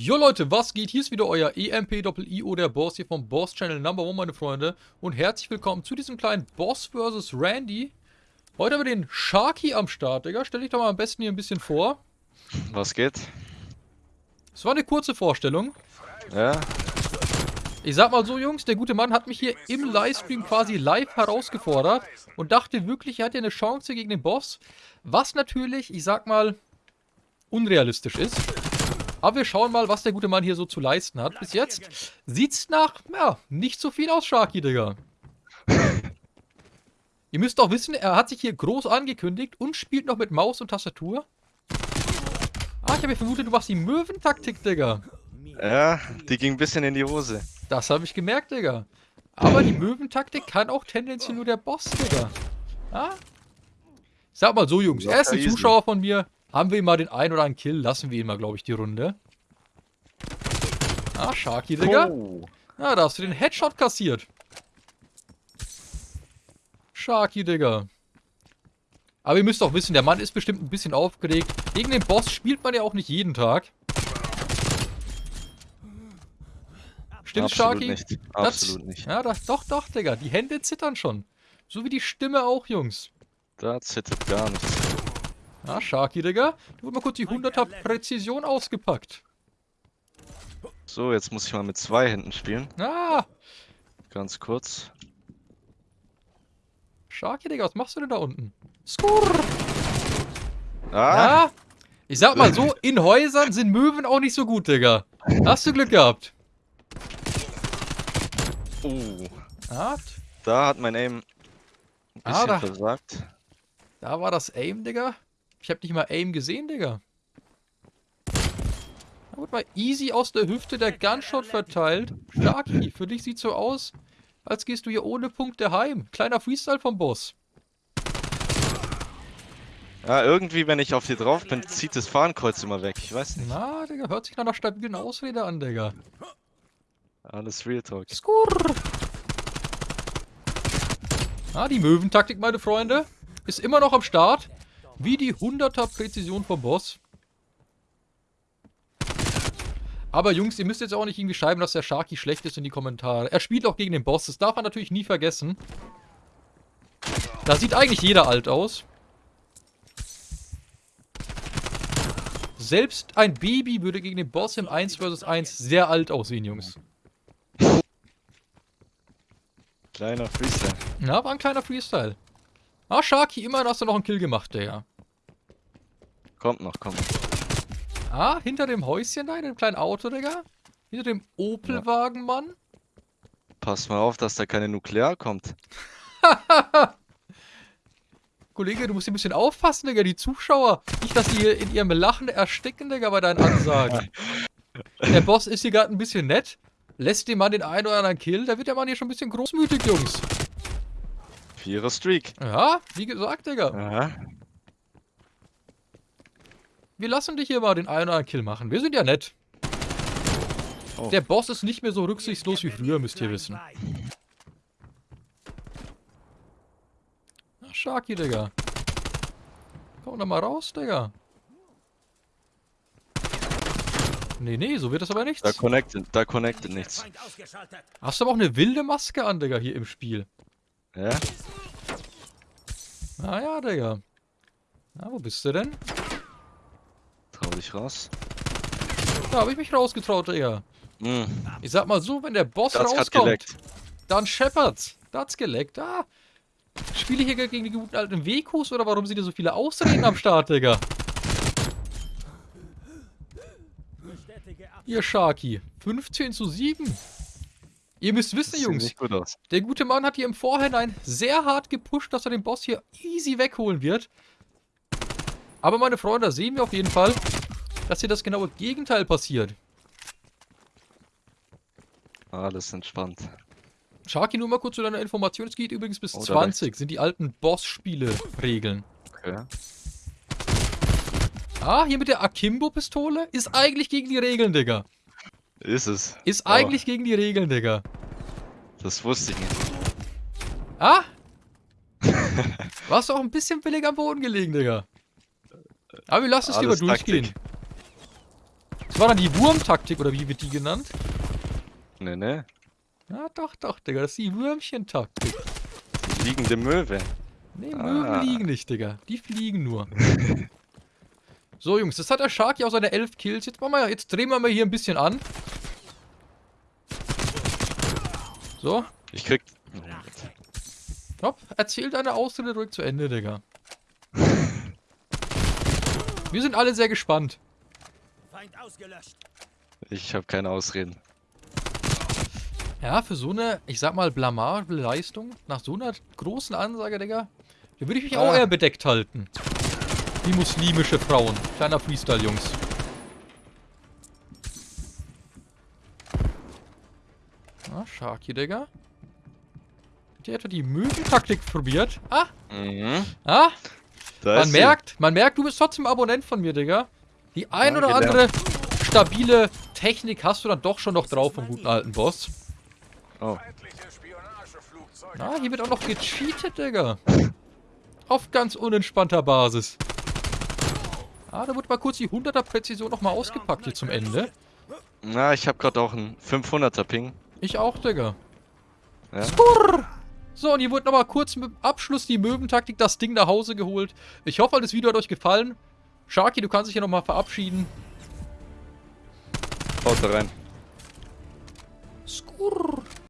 Jo Leute, was geht? Hier ist wieder euer EMP-IO, der Boss hier vom Boss Channel Number One, meine Freunde. Und herzlich willkommen zu diesem kleinen Boss vs. Randy. Heute haben wir den Sharky am Start, Digga. Stell dich doch mal am besten hier ein bisschen vor. Was geht? Es war eine kurze Vorstellung. Ja, Ich sag mal so, Jungs, der gute Mann hat mich hier im Livestream quasi live herausgefordert und dachte wirklich, er hat ja eine Chance gegen den Boss. Was natürlich, ich sag mal, unrealistisch ist. Aber wir schauen mal, was der gute Mann hier so zu leisten hat. Bis jetzt sieht's nach, ja, nicht so viel aus, Sharky, Digga. Ihr müsst auch wissen, er hat sich hier groß angekündigt und spielt noch mit Maus und Tastatur. Ah, ich habe ja vermutet, du machst die Möwentaktik, Digga. ja, die ging ein bisschen in die Hose. Das habe ich gemerkt, Digga. Aber die Möwentaktik kann auch tendenziell nur der Boss, Digga. Ah? Sag mal so, Jungs. Er ist ein. Zuschauer von mir. Haben wir mal den einen oder anderen Kill, lassen wir ihn mal, glaube ich, die Runde. Ah, Sharky, Digga. Oh. Ah, da hast du den Headshot kassiert. Sharky, Digga. Aber ihr müsst auch wissen, der Mann ist bestimmt ein bisschen aufgeregt. Gegen den Boss spielt man ja auch nicht jeden Tag. Absolut Sharky? nicht. Das- Absolut nicht. Ja, das, doch, doch, Digga. Die Hände zittern schon. So wie die Stimme auch, Jungs. Da zittert gar nichts. Ja, Sharky, Digga. Da wird mal kurz die 100er Präzision ausgepackt. So, jetzt muss ich mal mit zwei Händen spielen. Ah, Ganz kurz. Sharky, Digga, was machst du denn da unten? Skurr. Ah! Ja, ich sag mal so, in Häusern sind Möwen auch nicht so gut, Digga. Hast du Glück gehabt. Oh. Ja, Da hat mein Aim ein Ah, bisschen da- versagt. da war das Aim, Digga. Ich hab nicht mal Aim gesehen, Digga. Da wurde mal easy aus der Hüfte der Gunshot verteilt. Sharky, für dich sieht so aus, als gehst du hier ohne Punkte heim. Kleiner Freestyle vom Boss. Ja, irgendwie, wenn ich auf die drauf bin, zieht das Fahnenkreuz immer weg. Ich weiß nicht. Na, Digga, hört sich nach einer stabilen Ausrede an, Digga. Alles Real Talk. Skurr. Ah, die Möwentaktik, meine Freunde, ist immer noch am Start. Wie die 100er Präzision vom Boss. Aber Jungs, ihr müsst jetzt auch nicht irgendwie schreiben, dass der Sharky schlecht ist in die Kommentare. Er spielt auch gegen den Boss, das darf man natürlich nie vergessen. Da sieht eigentlich jeder alt aus. Selbst ein Baby würde gegen den Boss im 1 vs 1 sehr alt aussehen, Jungs. Kleiner Freestyle. Ja, war ein kleiner Freestyle. Ah, Sharky, immerhin hast du noch einen Kill gemacht, Digga. Kommt noch, kommt noch. Ah, hinter dem Häuschen da, in dem kleinen Auto, Digga. Hinter dem Opelwagen, Mann. Pass mal auf, dass da keine Nuklear kommt. Kollege, du musst hier ein bisschen aufpassen, Digga. Die Zuschauer. Nicht, dass die in ihrem Lachen ersticken, Digga, bei deinen Ansagen. Der Boss ist hier gerade ein bisschen nett. Lässt dem Mann den einen oder anderen Kill. Da wird der Mann hier schon ein bisschen großmütig, Jungs. Vierer Streak. Ja, wie gesagt, Digga. Aha. Wir lassen dich hier mal den einen oder anderen Kill machen. Wir sind ja nett. Oh. Der Boss ist nicht mehr so rücksichtslos wie früher, müsst ihr wissen. Ach, Sharky, Digga. Komm doch mal raus, Digga. Nee, nee, so wird das aber Da nichts. connected, da connected nichts. Hast du aber auch eine wilde Maske an, Digga, hier im Spiel. Ja? Ah ja, Digga. Na, wo bist du denn? Trau dich raus. Da habe ich mich rausgetraut, Digga. Hm, Ich sag mal so, wenn der Boss das rauskommt, dann scheppert's. Da hat's geleckt. Ah. Spiele ich hier gegen die guten alten Wekus oder warum sind hier so viele Ausreden am Start, Digga? Ihr Sharky. 15 zu 7. Ihr müsst wissen, Das Jungs, gut der gute Mann hat hier im Vorhinein sehr hart gepusht, dass er den Boss hier easy wegholen wird. Aber meine Freunde, da sehen wir auf jeden Fall, dass hier das genaue Gegenteil passiert. Alles entspannt. Sharky, nur mal kurz zu deiner Information. Es geht übrigens bis Oh, da 20. Sind die alten Boss-Spiele-Regeln. Okay. Ah, hier mit der Akimbo-Pistole ist eigentlich gegen die Regeln, Digga. Ist es. Ist Oh. eigentlich gegen die Regeln, Digga. Das wusste ich nicht. Ah? Warst du auch ein bisschen billig am Boden gelegen, Digga. Aber wir lassen es lieber Alles durchgehen. Taktik. Das war dann die Wurmtaktik, oder wie wird die genannt? Ne, ne. Ja, doch, doch, Digga. Das ist die Würmchentaktik. Liegende Möwe. Nee, Ah. Möwen liegen nicht, Digga. Die fliegen nur. so, Jungs, das hat der Sharky auch seine 11 Kills. Jetzt, machen wir, jetzt drehen wir mal hier ein bisschen an. So, Ich krieg. Hopp, erzähl deine Ausrede ruhig zu Ende, Digga. Wir sind alle sehr gespannt. Feind ausgelöscht. Ich habe keine Ausreden. Ja, für so eine, ich sag mal, blamable Leistung, nach so einer großen Ansage, Digga, da würde ich mich auch Ah. eher bedeckt halten. Wie muslimische Frauen. Kleiner Freestyle, Jungs. Ah, Sharky, Digga. Der hat die Möwentaktik probiert. Ah, Mhm. ah, Da Man ist sie. merkt, man merkt, du bist trotzdem Abonnent von mir, Digga. Die ein Ja, oder gelernt. andere stabile Technik hast du dann doch schon noch drauf vom guten alten Boss. Oh. Na, hier wird auch noch gecheatet, Digga. Auf ganz unentspannter Basis. Ah, da wird mal kurz die 100er Präzision nochmal ausgepackt hier zum Ende. Na, ich habe gerade auch einen 500er Ping. Ich auch, Digga. Ja. Skurr. So, und hier wurde nochmal kurz mit Abschluss die Möwentaktik das Ding nach Hause geholt. Ich hoffe, das Video hat euch gefallen. Sharky, du kannst dich hier nochmal verabschieden. Haut da rein. Skurr.